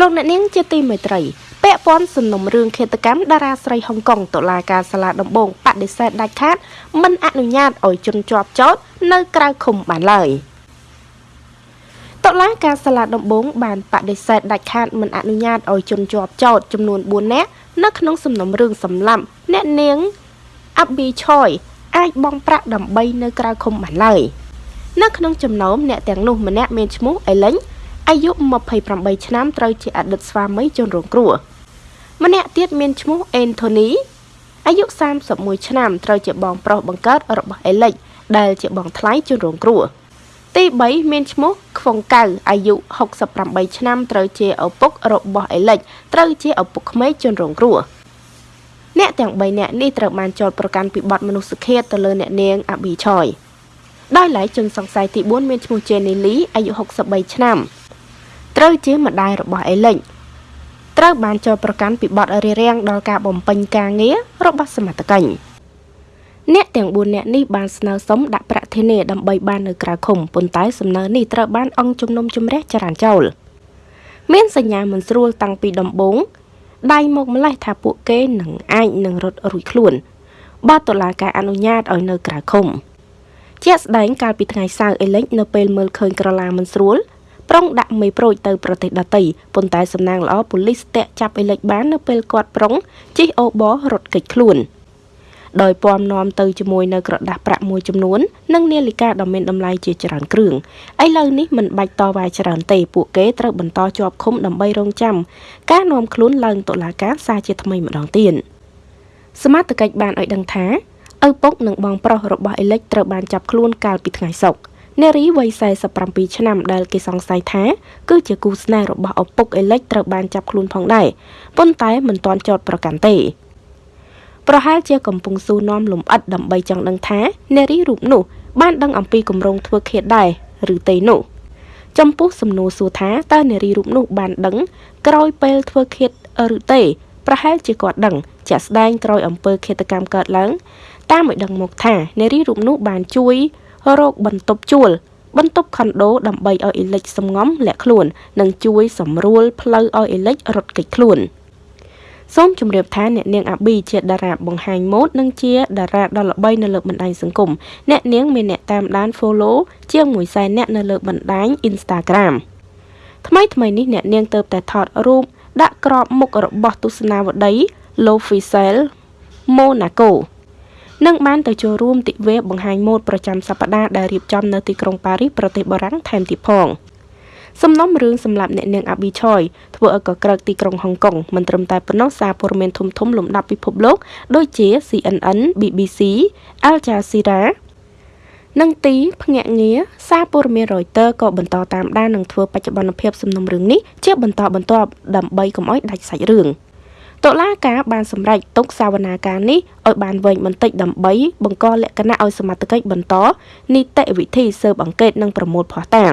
លោកអ្នកនាងជាទីមេត្រីពាក់ព័ន្ធសំណុំរឿងឃាតកម្មតារាស្រីហុងកុងតុលាការសាលាដំបងបដិសេធដាច់ខាតមិនអនុញ្ញាតឲ្យជនជាប់ចោតនៅក្រៅឃុំបានឡើយតុលាការសាលាដំបងបានបដិសេធដាច់ខាតមិនអនុញ្ញាតឲ្យជនជាប់ចោតចំនួន4នាក់នៅក្នុងសំណុំរឿងសម្លាប់អ្នកនាងអាប់ប៊ីឆយអាចបង់ប្រាក់ដើម្បីនៅក្រៅឃុំបានឡើយនៅក្នុងចំណោមអ្នកទាំងនោះម្នាក់មានឈ្មោះអេលេង អាយុ28ឆ្នាំត្រូវជាអតីតស្វាមីជនរងគ្រោះម្នាក់ទៀតមានឈ្មោះអេនថូនីអាយុ31ឆ្នាំត្រូវជាបងប្រុសបង្កើតរបស់អេលិចដែលជាបងថ្លៃជនរងគ្រោះទី3មានឈ្មោះខ្វងកៅអាយុ68ឆ្នាំត្រូវជាឪពុករបស់អេលិចត្រូវជាឪពុកក្មេកជនរងគ្រោះអ្នកទាំង3នាក់នេះត្រូវបានចោទប្រកាន់ពីបទមនុស្សឃាតទៅលើអ្នកនាងអាប៊ីឆយដោយឡែកជនសង្ស័យទី4មានឈ្មោះជេនីលីអាយុ63ឆ្នាំ ត្រូវជាម្ដាយរបស់អេលិចត្រូវបានចោទប្រកាន់ពីបទរារាំងដល់ការបំពេញការងាររបស់សមត្ថកិច្ចអ្នកទាំង4នាក់នេះបានស្នើសុំដាក់ប្រាក់ធានាដើម្បីបាននៅក្រៅឃុំប៉ុន្តែសំណើនេះត្រូវបានអង្គជំនុំជម្រះចរានចោលមានសញ្ញាមិនស្រួលតាំងពីដំបូងដៃមកម្លេះថាពួកគេនឹងអាចនឹងរត់រួចខ្លួនបើតុលាការអនុញ្ញាតឲ្យនៅក្រៅឃុំជាក់ស្ដែងកាលពីថ្ងៃសៅរ៍អេលិចនៅពេលមើលឃើញក្រឡាមិនស្រួល ប្រុងដាក់មេប្រូចទៅប្រទេសដទៃប៉ុន្តែសំណាងល្អប៉ូលីសស្ទាក់ចាប់អេលិចបាននៅពេលគាត់ប្រុងជិះអូបរត់គេចខ្លួនដោយពំនាំទៅជាមួយនៅក្រដាស់ប្រាក់មួយចំនួននិងនាឡិកាដ៏មានតម្លៃជាច្រើនគ្រឿងឥឡូវនេះមិនបាច់តវ៉ាច្រើនទេពួកគេត្រូវបន្តជាប់ឃុំដើម្បីរងចាំការនាំខ្លួនឡើងតុលាការសារជាថ្មីម្ដងទៀតសមត្ថកិច្ចបានឲ្យដឹងថាឪពុកនិងបងប្រុសរបស់អេលិចត្រូវបានចាប់ខ្លួនកាលពីថ្ងៃសុក្រ នារីវ័យ47ឆ្នាំដែលគេសង្ស័យថាគឺជាគូស្នេហ៍របស់ឪពុកអេលិចត្រូវបានចាប់ខ្លួនផងដែរប៉ុន្តែមិនទាន់ចោទប្រកាន់ទេប្រហែលជាកំពុងស៊ូនាំលំអិតដើម្បីចង់ដឹងថានារីរូបនោះ បានដឹងអំពីគម្រោងធ្វើឃាតដែរឬទេនោះចំពោះសំណួរសួរថាតើនារីរូបនោះបានដឹងក្រោយពេលធ្វើឃាតឬទេប្រហែលជាគាត់ដឹងជាក់ស្ដែងក្រោយអំពើឃាតកម្មកើតឡើងតាមឲ្យដឹងមកថានារីរូបនោះបានជួយ រកបន្ទប់ជួល បន្ទប់ខុនដូដើម្បីឲ្យអេលិចសំងំលាក់ខ្លួន និងជួយសម្រួលផ្លូវឲ្យអេលិចរត់គេចខ្លួនសូមជម្រាបថាអ្នកនាងអាប៊ីជាតារាបង្ហាញម៉ូដនិងជាតារាដ៏ល្បីនៅលើបណ្ដាញសង្គមអ្នកនាងមានអ្នកតាមដាន follow ជាង1សែនអ្នកនៅលើបណ្ដាញ Instagram ថ្មីថ្មីនេះអ្នកនាងទៅតែថតរូបដាក់ក្របមុខរបស់ទស្សនាវដ្តី L'Officiel Monaco និងបានទៅចូលរួមទិវាបង្ហាញម៉ូដប្រចាំសប្តាហ៍ដែលរៀបចំនៅទីក្រុងប៉ារីសប្រទេសបារាំងថែមទៀតផងសំណុំរឿងសម្រាប់អ្នកនាងអាប៊ីឆយធ្វើឲ្យកក្រឹកទីក្រុងហុងកុងមិនត្រឹមតែប៉ុណ្ណោះសារព័ត៌មានធំធំលំដាប់ពិភពលោកដូចជា CNN, BBC, Al Jazeera និងទីភ្នាក់ងារសារព័ត៌មាន Reuters ក៏បន្តតាមដាននិងធ្វើបច្ចុប្បន្នភាពសំណុំរឿងនេះជាបន្តបន្ទាប់ដើម្បីកុំឲ្យដាច់សាច់រឿង។ តុលាការបានសម្រេចទុកសវនាការនេះឲ្យបានវែងបន្តិចដើម្បីបង្កលក្ខណៈឲ្យសមត្ថកិច្ចបន្តនីតិវិធីស៊ើបអង្កេតនិងប្រមូលភស្តុតាង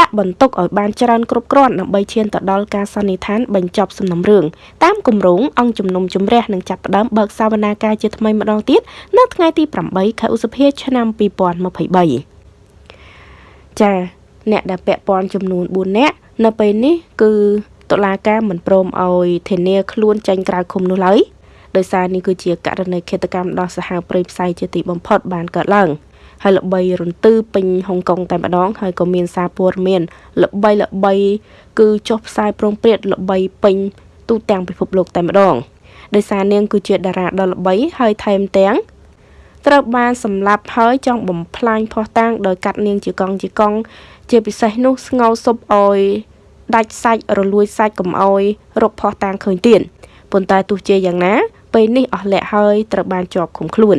ដាក់បន្ទុកឲ្យបានច្រើនគ្រប់គ្រាន់ដើម្បីឈានទៅដល់ការសន្និដ្ឋានបញ្ចប់សំណុំរឿងតាមគម្រោងអង្គជំនុំជម្រះនឹងចាប់ផ្ដើមបើកសវនាការជាថ្មីម្ដងទៀតនៅថ្ងៃទី8ខែឧសភាឆ្នាំ2023ចាអ្នកដែលពាក់ព័ន្ធចំនួន4នាក់នៅពេលនេះគឺ តុលាការមិនព្រមឲ្យធានាខ្លួនចេញក្រៅឃុំនោះឡើយដោយសារនេះគឺជាករណីឃាតកម្មដ៏សាហាវព្រៃផ្សៃជាទីបំផុតបានកើតឡើងហើយល្បីរន្ទឺពេញហុងកុងតែម្ដងហើយក៏មានសារព័ត៌មានល្បីល្បី គឺចុះផ្សាយប្រងព្រាតល្បីពេញទូទាំងពិភពលោកតែម្ដងដោយសារនាងគឺជាតារាដ៏ល្បីហើយថែមទាំងត្រូវបានសម្លាប់ហើយចង់បំផ្លាញផោះតាំងដោយកាត់នាងជាកង់ជាកង់ជាពិសេសនោះស្ងោសុបអយ ដាច់សាច់រលួយសាច់កំអយរកផោះតាំងឃើញទៀតប៉ុន្តែទោះជាយ៉ាងណាពេលនេះអស់លក្ខហើយត្រូវបានជាប់ឃុំខ្លួន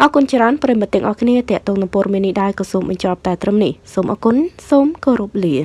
អរគុណច្រើនប្រិមត្តទាំងអស់គ្នាតេតងនឹងព័ត៌មាននេះដែរក៏សូមបញ្ចប់តែត្រឹមនេះសូមអរគុណសូមគោរពលា